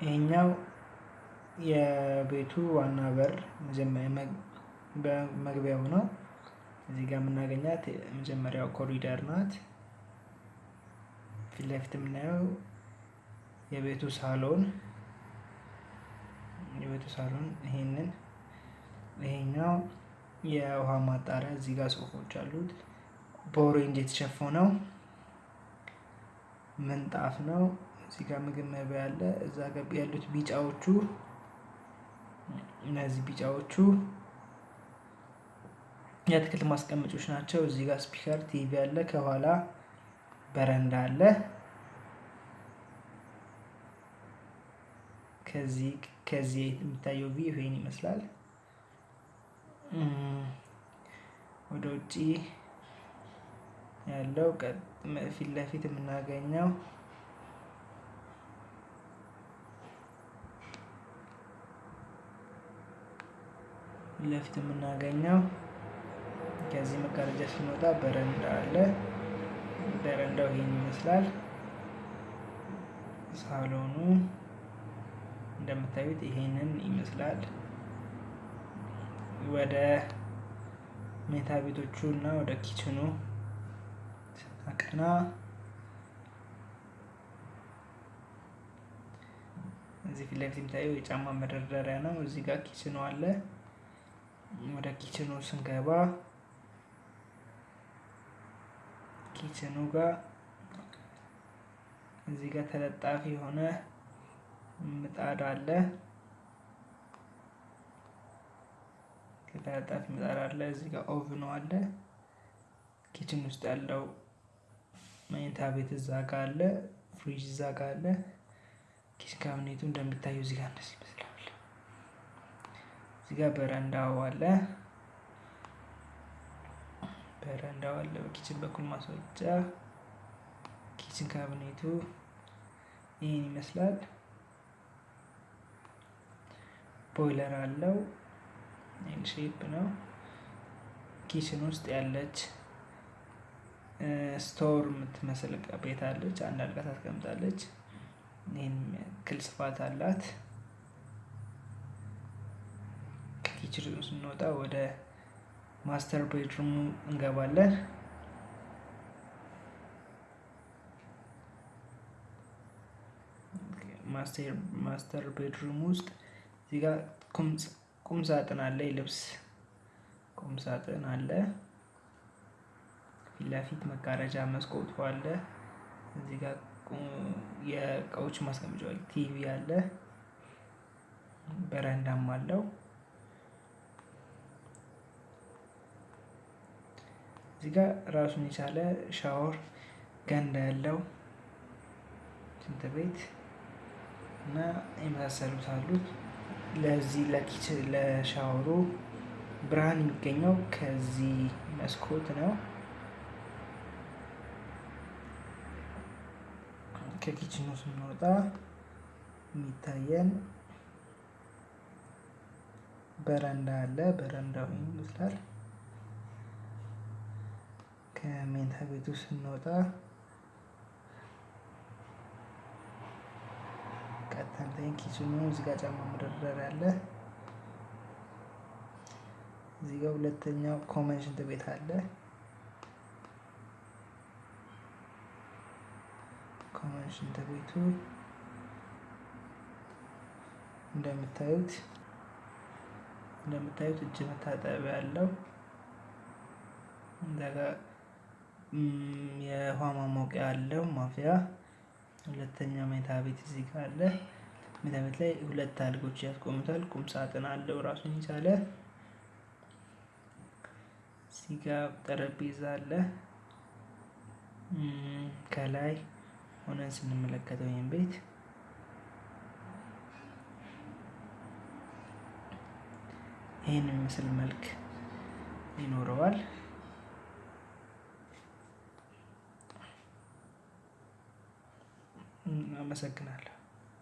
ይሄኛው የቤቱ ዋና በር መግቢያው ነው። እዚህ ጋር የምናገኛት የመጀመሪያው ኮሪደር ናት። ፊት ለፊት የምናየው የቤቱ ሳሎን የቤቱ ሳሎን ይሄንን ይሄኛው የውሃ ማጣሪያ እዚህ ጋር ጽሁፎች አሉት። በኦሬንጅ የተሸፈነው ምንጣፍ ነው። እዚህ ምግብ መብያ አለ። እዛ ገብ ያሉት ቢጫዎቹ እነዚህ ቢጫዎቹ የአትክልት ማስቀመጮች ናቸው። እዚህ ጋር speaker TV አለ። ከኋላ በረንዳ አለ። ከዚህ ከዚህ የሚታየው view ኡ ይሄን ይመስላል። ወደ ውጪ ያለው ፊት ለፊት የምናገኘው ለፊት የምናገኘው ከዚህ መጋረጃ ስንወጣ በረንዳ አለ። በረንዳው ይሄን ይመስላል። ሳሎኑ እንደምታዩት ይሄንን ይመስላል። ወደ መኝታ ቤቶቹ እና ወደ kitchen ኡ ስናቀና እዚህ ፊት ለፊት የሚታየው የጫማ መደርደሪያ ነው። እዚህ ጋር kitchen ኡ አለ። ወደ kitchen ኡ ስንገባ kitchen ኡ ጋር እዚህ ጋር ተለጣፊ የሆነ ምጣድ አለ። ተለጣፊ ምጣድ አለ። እዚህ ጋር oven ኡ አለ። kitchen ውስጥ ያለው መኝታ ቤት እዛ ጋር አለ። ፍሪጅ እዛ ጋር አለ። kitchen cabinet ኡ እንደሚታየው እዚህ ጋር እንደዚህ ይመስላል። እዚህ ጋር በረንዳው አለ። በረንዳው አለ። በ kitchen በኩል ማስወጫ kitchen cabinet ኡ ይህን ይመስላል። ቦይለር አለው። L shape ነው። kitchen ውስጥ ያለች store የምትመስል ቤት አለች። አንድ አልጋ ታስቀምጣለች። ይህን ያክል ስፋት አላት። ከ kitchen ኡ ስንወጣ ወደ master bedroom ኡ እንገባለን። master bedroom ውስጥ እዚህ ጋር ቁም ሳጥን አለ። የልብስ ቁም ሳጥን አለ። ፊት ለፊት መጋረጃ መስኮቱ አለ። እዚህ ጋር የእቃዎች ማስቀመጫ ቲቪ አለ። በረንዳም አለው። እዚህ ጋር ራሱን የቻለ ሻወር ገንዳ ያለው ሽንት ቤት እና የመሳሰሉት አሉት። ለዚህ ለኪችን ለሻወሩ ብርሃን የሚገኘው ከዚህ መስኮት ነው። ከኪችኑ ስንወጣ የሚታየን በረንዳ አለ። በረንዳው ይመስላል። ከመኝታ ቤቱ ስንወጣ ቀጥታን kitchen ኡ እዚህ ጋር ጫማ መደርደሪያ አለ። እዚህ ጋር ሁለተኛው common ሽንት ቤት አለ። common ሽንት ቤቱ እንደምታዩት እንደምታዩት እጅ መታጠቢያ እዛ ጋር የውሃ ማሞቂያ አለው ማፍያ። ሁለተኛ መኝታ ቤት እዚህ ጋር አለ። መኝታ ቤት ላይ ሁለት አልጋዎች ያስቆሙታል። ቁም ሳጥን አለው ራሱን የቻለ። እዚህ ጋር ጠረጴዛ አለ። ከላይ ሆነን ስንመለከተው ይህን ቤት ይህን የሚመስል መልክ ይኖረዋል። una masacrarla.